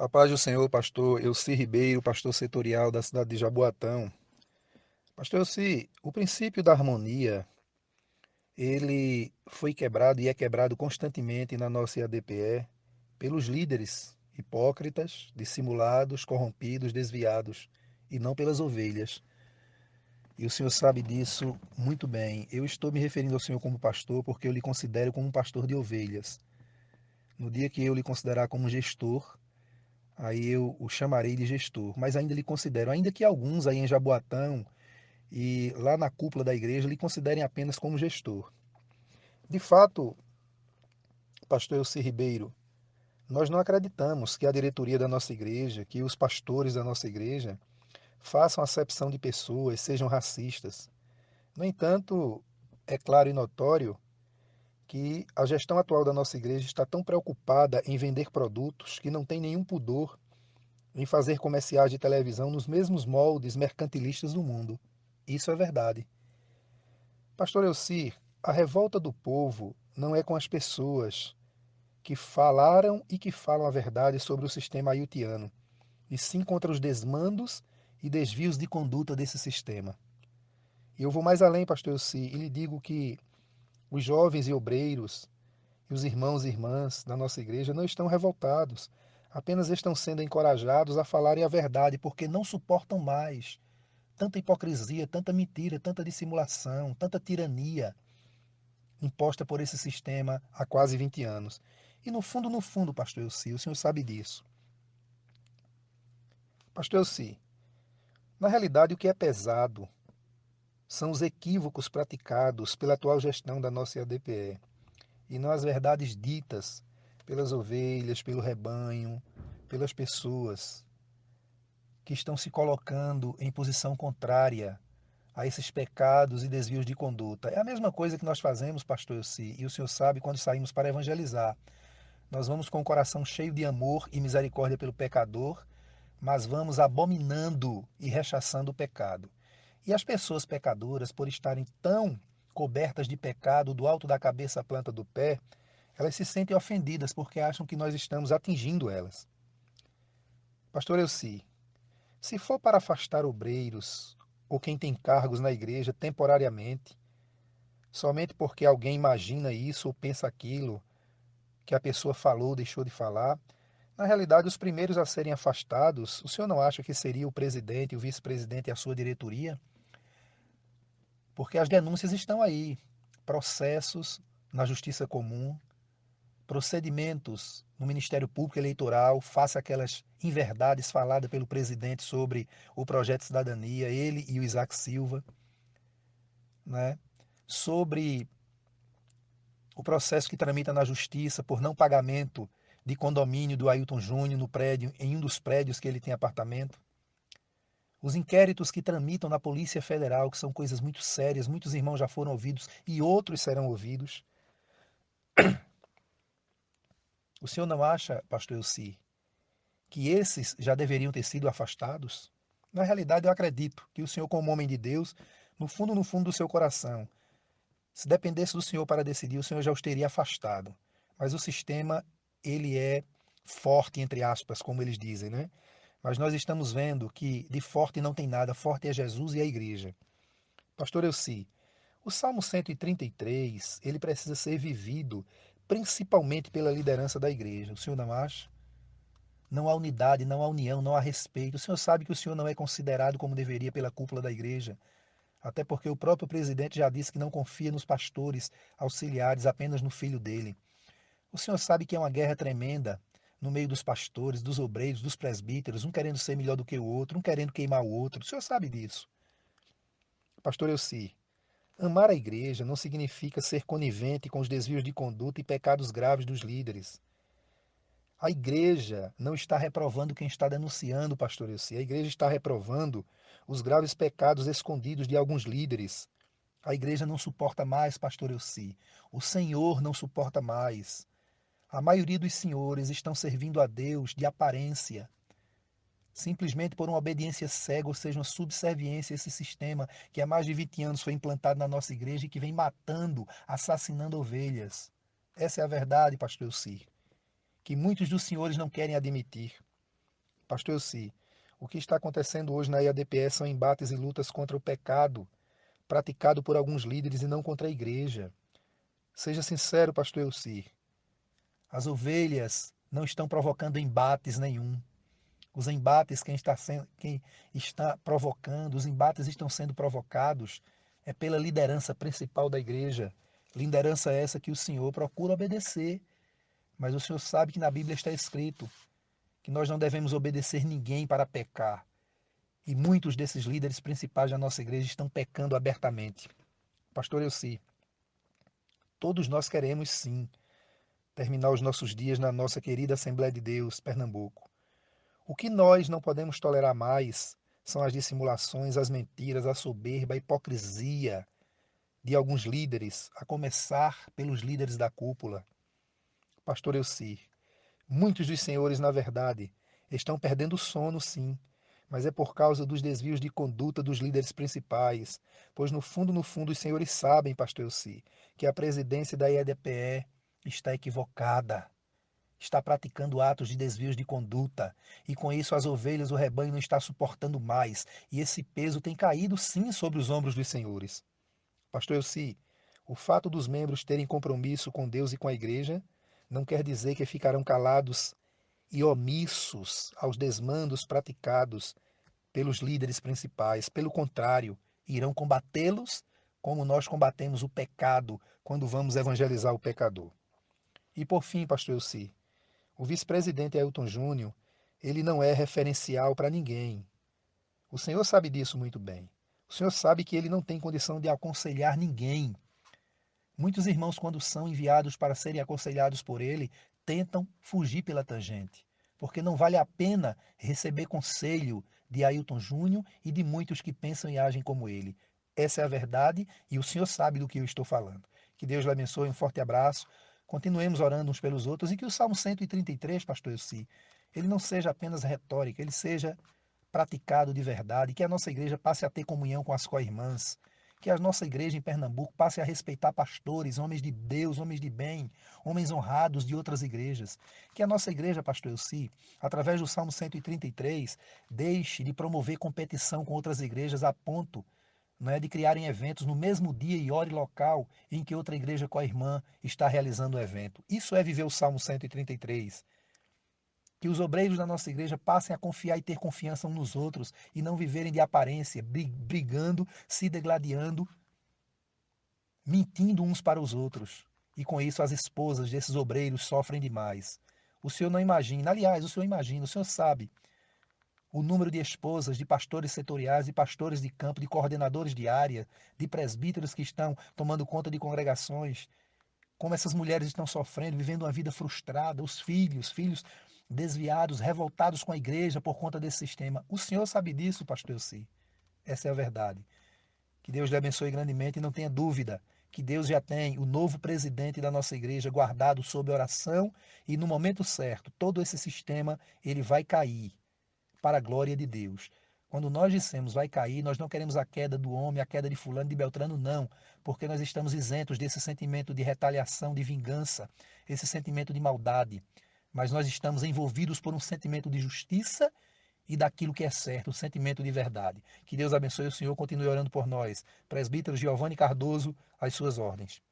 A paz do Senhor, pastor Elci Ribeiro, pastor setorial da cidade de Jaboatão. Pastor Elci, o princípio da harmonia, ele foi quebrado e é quebrado constantemente na nossa IADPE pelos líderes hipócritas, dissimulados, corrompidos, desviados, e não pelas ovelhas. E o senhor sabe disso muito bem. Eu estou me referindo ao senhor como pastor porque eu lhe considero como um pastor de ovelhas. No dia que eu lhe considerar como gestor, aí eu o chamarei de gestor. Mas ainda lhe considero, ainda que alguns aí em Jaboatão e lá na cúpula da igreja lhe considerem apenas como gestor. De fato, pastor Elci Ribeiro, nós não acreditamos que a diretoria da nossa igreja, que os pastores da nossa igreja, façam acepção de pessoas, sejam racistas. No entanto, é claro e notório que a gestão atual da nossa igreja está tão preocupada em vender produtos que não tem nenhum pudor em fazer comerciais de televisão nos mesmos moldes mercantilistas do mundo. Isso é verdade. Pastor Elci, a revolta do povo não é com as pessoas que falaram e que falam a verdade sobre o sistema haitiano, e sim contra os desmandos e desvios de conduta desse sistema. E eu vou mais além, pastor Elci, e lhe digo que os jovens e obreiros e os irmãos e irmãs da nossa igreja não estão revoltados, apenas estão sendo encorajados a falarem a verdade, porque não suportam mais tanta hipocrisia, tanta mentira, tanta dissimulação, tanta tirania imposta por esse sistema há quase 20 anos. E no fundo, no fundo, pastor Elci, o senhor sabe disso. Pastor Elci, na realidade o que é pesado são os equívocos praticados pela atual gestão da nossa ADPE e não as verdades ditas pelas ovelhas, pelo rebanho, pelas pessoas que estão se colocando em posição contrária a esses pecados e desvios de conduta. É a mesma coisa que nós fazemos, pastor Elci, e o senhor sabe quando saímos para evangelizar. Nós vamos com o coração cheio de amor e misericórdia pelo pecador, mas vamos abominando e rechaçando o pecado. E as pessoas pecadoras, por estarem tão cobertas de pecado do alto da cabeça à planta do pé, elas se sentem ofendidas porque acham que nós estamos atingindo elas. Pastor Elci, se for para afastar obreiros ou quem tem cargos na igreja temporariamente, somente porque alguém imagina isso ou pensa aquilo que a pessoa falou ou deixou de falar, na realidade, os primeiros a serem afastados, o senhor não acha que seria o presidente, o vice-presidente e a sua diretoria? Porque as denúncias estão aí, processos na justiça comum, procedimentos no Ministério Público Eleitoral, face aquelas inverdades faladas pelo presidente sobre o projeto de cidadania, ele e o Isaac Silva, né? sobre o processo que tramita na justiça por não pagamento de condomínio do Ailton Júnior no prédio, em um dos prédios que ele tem apartamento os inquéritos que tramitam na Polícia Federal, que são coisas muito sérias, muitos irmãos já foram ouvidos e outros serão ouvidos. O senhor não acha, pastor Elci, que esses já deveriam ter sido afastados? Na realidade, eu acredito que o senhor, como homem de Deus, no fundo, no fundo do seu coração, se dependesse do senhor para decidir, o senhor já os teria afastado. Mas o sistema, ele é forte, entre aspas, como eles dizem, né? Mas nós estamos vendo que de forte não tem nada, forte é Jesus e a igreja. Pastor Elci, o Salmo 133, ele precisa ser vivido principalmente pela liderança da igreja. O senhor não acha? Não há unidade, não há união, não há respeito. O senhor sabe que o senhor não é considerado como deveria pela cúpula da igreja. Até porque o próprio presidente já disse que não confia nos pastores auxiliares, apenas no filho dele. O senhor sabe que é uma guerra tremenda no meio dos pastores, dos obreiros, dos presbíteros, um querendo ser melhor do que o outro, um querendo queimar o outro. O senhor sabe disso. Pastor Elci, amar a igreja não significa ser conivente com os desvios de conduta e pecados graves dos líderes. A igreja não está reprovando quem está denunciando, pastor Elci. A igreja está reprovando os graves pecados escondidos de alguns líderes. A igreja não suporta mais, pastor Elci. O Senhor não suporta mais. A maioria dos senhores estão servindo a Deus de aparência, simplesmente por uma obediência cega, ou seja, uma subserviência a esse sistema que há mais de 20 anos foi implantado na nossa igreja e que vem matando, assassinando ovelhas. Essa é a verdade, pastor Elci, que muitos dos senhores não querem admitir. Pastor Elci, o que está acontecendo hoje na IADPS são embates e lutas contra o pecado praticado por alguns líderes e não contra a igreja. Seja sincero, pastor Elci. As ovelhas não estão provocando embates nenhum. Os embates quem está, sendo, quem está provocando, os embates estão sendo provocados é pela liderança principal da igreja. Liderança essa que o Senhor procura obedecer. Mas o Senhor sabe que na Bíblia está escrito que nós não devemos obedecer ninguém para pecar. E muitos desses líderes principais da nossa igreja estão pecando abertamente. Pastor Elci, todos nós queremos sim terminar os nossos dias na nossa querida Assembleia de Deus, Pernambuco. O que nós não podemos tolerar mais são as dissimulações, as mentiras, a soberba, a hipocrisia de alguns líderes, a começar pelos líderes da cúpula. Pastor Elci, muitos dos senhores, na verdade, estão perdendo sono, sim, mas é por causa dos desvios de conduta dos líderes principais, pois no fundo, no fundo, os senhores sabem, pastor Elci, que a presidência da IEDPE está equivocada, está praticando atos de desvios de conduta, e com isso as ovelhas, o rebanho não está suportando mais, e esse peso tem caído sim sobre os ombros dos senhores. Pastor Elci, o fato dos membros terem compromisso com Deus e com a igreja não quer dizer que ficarão calados e omissos aos desmandos praticados pelos líderes principais. Pelo contrário, irão combatê-los como nós combatemos o pecado quando vamos evangelizar o pecador. E por fim, pastor Elci, o vice-presidente Ailton Júnior, ele não é referencial para ninguém. O senhor sabe disso muito bem. O senhor sabe que ele não tem condição de aconselhar ninguém. Muitos irmãos, quando são enviados para serem aconselhados por ele, tentam fugir pela tangente, porque não vale a pena receber conselho de Ailton Júnior e de muitos que pensam e agem como ele. Essa é a verdade e o Senhor sabe do que eu estou falando. Que Deus lhe abençoe, um forte abraço. Continuemos orando uns pelos outros e que o Salmo 133, pastor Elci, ele não seja apenas retórica, ele seja praticado de verdade, que a nossa igreja passe a ter comunhão com as co-irmãs, que a nossa igreja em Pernambuco passe a respeitar pastores, homens de Deus, homens de bem, homens honrados de outras igrejas. Que a nossa igreja, pastor Elci, através do Salmo 133, deixe de promover competição com outras igrejas a ponto não é, de criarem eventos no mesmo dia e hora e local em que outra igreja com a irmã está realizando o evento. Isso é viver o Salmo 133 que os obreiros da nossa igreja passem a confiar e ter confiança uns nos outros e não viverem de aparência, brigando, se degladiando, mentindo uns para os outros. E com isso as esposas desses obreiros sofrem demais. O senhor não imagina, aliás, o senhor imagina, o senhor sabe o número de esposas, de pastores setoriais, de pastores de campo, de coordenadores de área, de presbíteros que estão tomando conta de congregações, como essas mulheres estão sofrendo, vivendo uma vida frustrada, os filhos, filhos desviados, revoltados com a igreja por conta desse sistema. O senhor sabe disso, pastor Elci. Essa é a verdade. Que Deus lhe abençoe grandemente e não tenha dúvida que Deus já tem o novo presidente da nossa igreja guardado sob oração e no momento certo, todo esse sistema ele vai cair para a glória de Deus. Quando nós dissemos vai cair, nós não queremos a queda do homem, a queda de fulano, de Beltrano, não, porque nós estamos isentos desse sentimento de retaliação, de vingança, esse sentimento de maldade mas nós estamos envolvidos por um sentimento de justiça e daquilo que é certo, o sentimento de verdade. Que Deus abençoe o Senhor, continue orando por nós. Presbítero Giovanni Cardoso, às suas ordens.